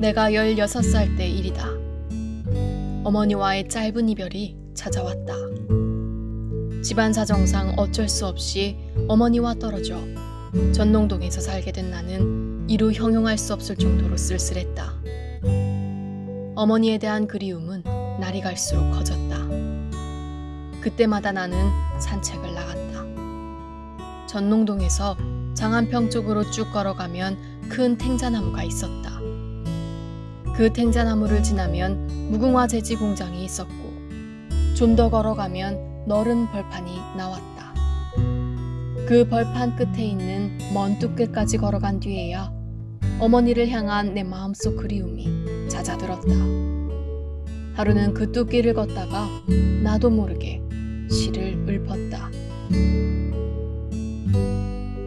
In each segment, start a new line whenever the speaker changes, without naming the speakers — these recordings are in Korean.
내가 16살 때 일이다. 어머니와의 짧은 이별이 찾아왔다. 집안 사정상 어쩔 수 없이 어머니와 떨어져 전농동에서 살게 된 나는 이루 형용할 수 없을 정도로 쓸쓸했다. 어머니에 대한 그리움은 날이 갈수록 커졌다. 그때마다 나는 산책을 나갔다. 전농동에서 장안평 쪽으로 쭉 걸어가면 큰 탱자나무가 있었다. 그 탱자나무를 지나면 무궁화 제지 공장이 있었고 좀 더 걸어가면 너른 벌판이 나왔다. 그 벌판 끝에 있는 먼 뚝길까지 걸어간 뒤에야 어머니를 향한 내 마음속 그리움이 잦아들었다. 하루는 그 뚝길을 걷다가 나도 모르게 시를 읊었다.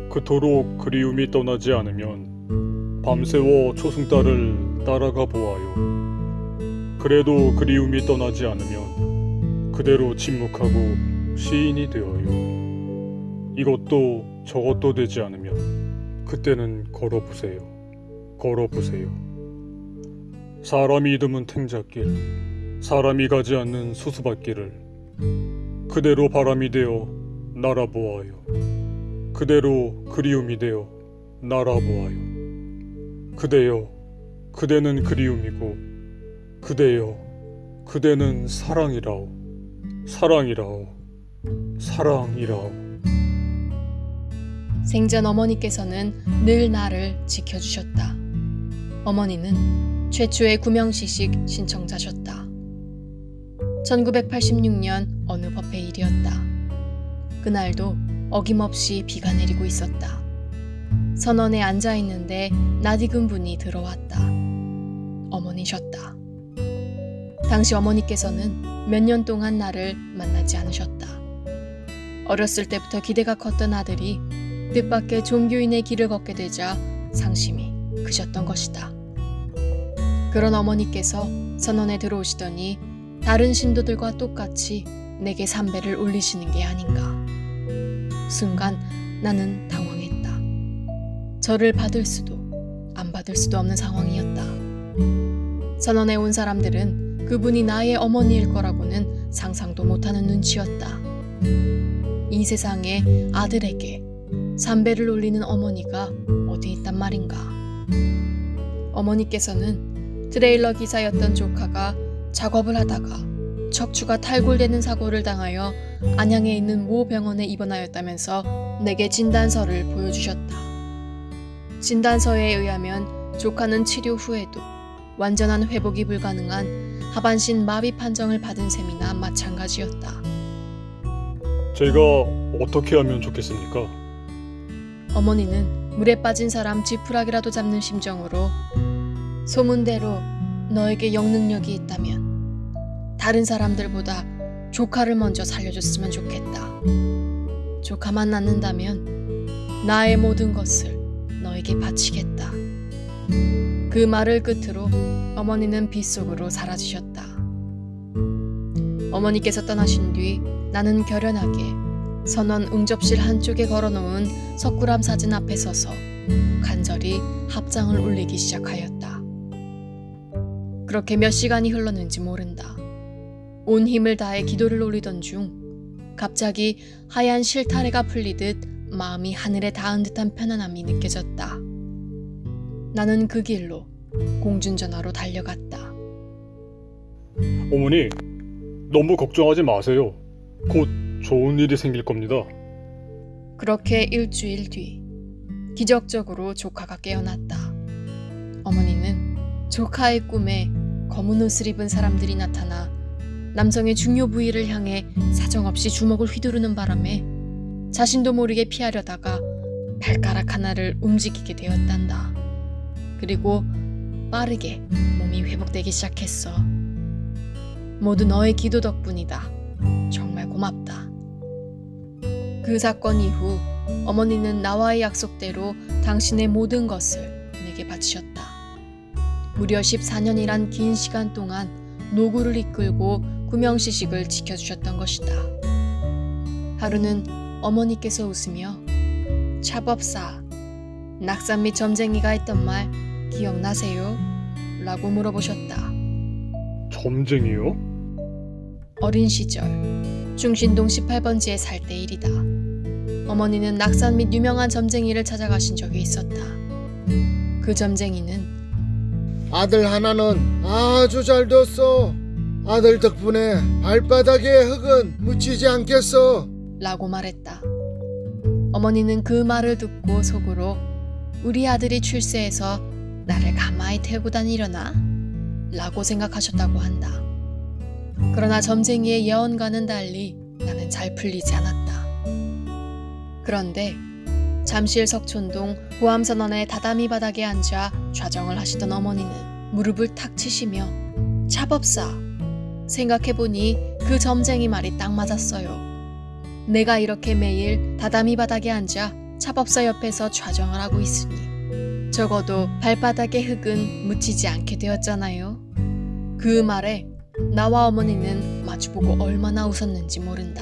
그토록 그리움이 떠나지 않으면 밤새워 초승달을 따라가 보아요. 그래도 그리움이 떠나지 않으면 그대로 침묵하고 시인이 되어요. 이것도 저것도 되지 않으면 그때는 걸어보세요. 걸어보세요. 사람이 드문 탱자길, 사람이 가지 않는 수수밭길을 그대로 바람이 되어 날아보아요. 그대로 그리움이 되어 날아보아요. 그대여, 그대는 그리움이고, 그대여, 그대는 사랑이라오, 사랑이라오, 사랑이라오.
생전 어머니께서는 늘 나를 지켜주셨다. 어머니는 최초의 구명시식 신청자셨다. 1986년 어느 법회 일이었다. 그날도 어김없이 비가 내리고 있었다. 선원에 앉아 있는데 낯익은 분이 들어왔다. 어머니셨다. 당시 어머니께서는 몇 년 동안 나를 만나지 않으셨다. 어렸을 때부터 기대가 컸던 아들이 뜻밖의 종교인의 길을 걷게 되자 상심이 크셨던 것이다. 그런 어머니께서 선원에 들어오시더니 다른 신도들과 똑같이 내게 삼배를 올리시는 게 아닌가. 순간 나는 당황했다. 절을 받을 수도 안 받을 수도 없는 상황이었다. 선원에 온 사람들은 그분이 나의 어머니일 거라고는 상상도 못하는 눈치였다. 이 세상에 아들에게 삼배를 올리는 어머니가 어디 있단 말인가. 어머니께서는 트레일러 기사였던 조카가 작업을 하다가 척추가 탈골되는 사고를 당하여 안양에 있는 모 병원에 입원하였다면서 내게 진단서를 보여주셨다. 진단서에 의하면 조카는 치료 후에도 완전한 회복이 불가능한 하반신 마비 판정을 받은 셈이나 마찬가지였다.
제가 어떻게 하면 좋겠습니까?
어머니는 물에 빠진 사람 지푸라기라도 잡는 심정으로 소문대로 너에게 영능력이 있다면 다른 사람들보다 조카를 먼저 살려줬으면 좋겠다. 조카만 낳는다면 나의 모든 것을 너에게 바치겠다. 그 말을 끝으로 어머니는 빗속으로 사라지셨다. 어머니께서 떠나신 뒤 나는 결연하게 선원 응접실 한쪽에 걸어놓은 석굴암 사진 앞에 서서 간절히 합장을 올리기 시작하였다. 그렇게 몇 시간이 흘렀는지 모른다. 온 힘을 다해 기도를 올리던 중 갑자기 하얀 실타래가 풀리듯 마음이 하늘에 닿은 듯한 편안함이 느껴졌다. 나는 그 길로 공중전화로 달려갔다.
어머니, 너무 걱정하지 마세요. 곧 좋은 일이 생길 겁니다.
그렇게 일주일 뒤 기적적으로 조카가 깨어났다. 어머니는 조카의 꿈에 검은 옷을 입은 사람들이 나타나 남성의 중요 부위를 향해 사정없이 주먹을 휘두르는 바람에 자신도 모르게 피하려다가 발가락 하나를 움직이게 되었단다. 그리고 빠르게 몸이 회복되기 시작했어. 모두 너의 기도 덕분이다. 정말 고맙다. 그 사건 이후 어머니는 나와의 약속대로 당신의 모든 것을 내게 바치셨다. 무려 14년이란 긴 시간 동안 노구를 이끌고 구명시식을 지켜주셨던 것이다. 하루는 어머니께서 웃으며 차법사, 낙산 및 점쟁이가 했던 말 기억나세요? 라고 물어보셨다.
점쟁이요?
어린 시절 중신동 18번지에 살 때 일이다. 어머니는 낙산 및 유명한 점쟁이를 찾아가신 적이 있었다. 그 점쟁이는
아들 하나는 아주 잘 뒀어. 아들 덕분에 발바닥에 흙은 묻히지 않겠어.
라고 말했다. 어머니는 그 말을 듣고 속으로 우리 아들이 출세해서 나를 가마에 태우고 다니려나? 라고 생각하셨다고 한다. 그러나 점쟁이의 예언과는 달리 나는 잘 풀리지 않았다. 그런데 잠실 석촌동 보암선원의 다다미 바닥에 앉아 좌정을 하시던 어머니는 무릎을 탁 치시며 차법사 생각해보니 그 점쟁이 말이 딱 맞았어요. 내가 이렇게 매일 다다미 바닥에 앉아 차법사 옆에서 좌정을 하고 있으니 적어도 발바닥에 흙은 묻히지 않게 되었잖아요. 그 말에 나와 어머니는 마주보고 얼마나 웃었는지 모른다.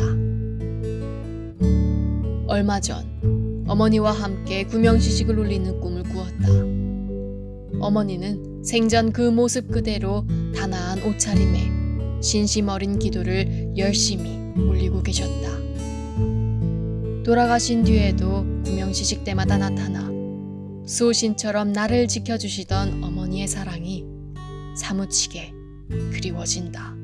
얼마 전 어머니와 함께 구명시식을 올리는 꿈을 꾸었다. 어머니는 생전 그 모습 그대로 단아한 옷차림에 신심 어린 기도를 열심히 올리고 계셨다. 돌아가신 뒤에도 구명시식 때마다 나타나 수호신처럼 나를 지켜주시던 어머니의 사랑이 사무치게 그리워진다.